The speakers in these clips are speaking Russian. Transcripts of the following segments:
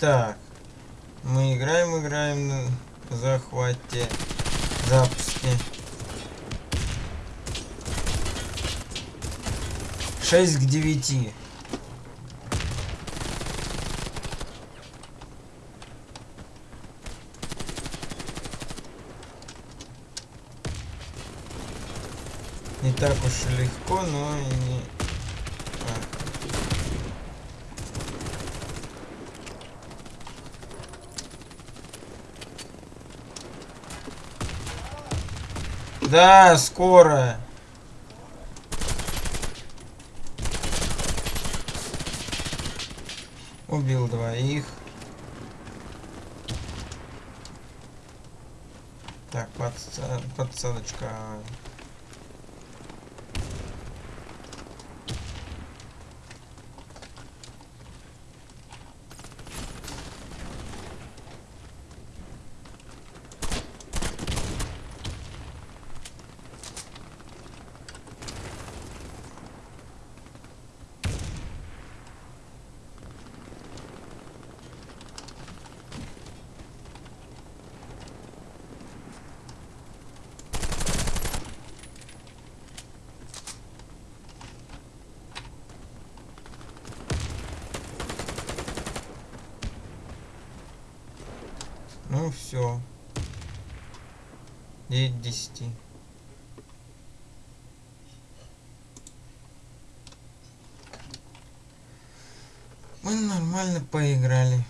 Итак, мы играем, играем на захвате, запуске. 6 к 9. Не так уж легко, но и не... А. Да, скоро. Убил двоих. Так, подса подсадочка. Все. 9 10. Мы нормально поиграли.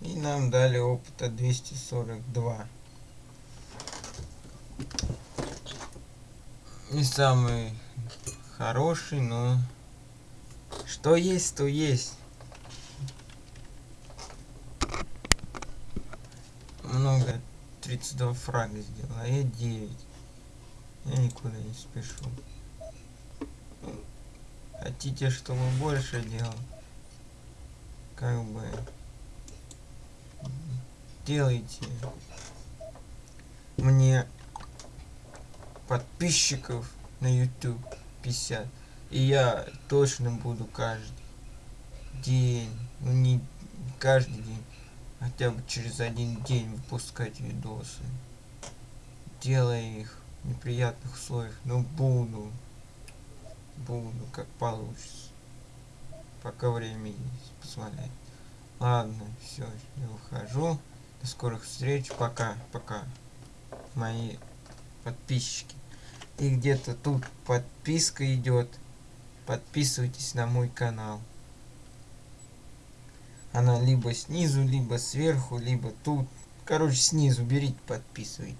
И нам дали опыта 242. Не самый хороший, но что есть, то есть. Много. 32 фрага сделал, а я 9. Я никуда не спешу. Хотите, чтобы больше делал? Как бы... Делайте мне подписчиков на YouTube 50. И я точно буду каждый день, ну не каждый день, хотя бы через один день выпускать видосы. Делая их в неприятных условиях, но буду. Буду, как получится. Пока время есть, позволяет. Ладно, все, я ухожу. До скорых встреч. Пока, пока. Мои подписчики. И где-то тут подписка идет. Подписывайтесь на мой канал. Она либо снизу, либо сверху, либо тут. Короче, снизу берите, подписывайтесь.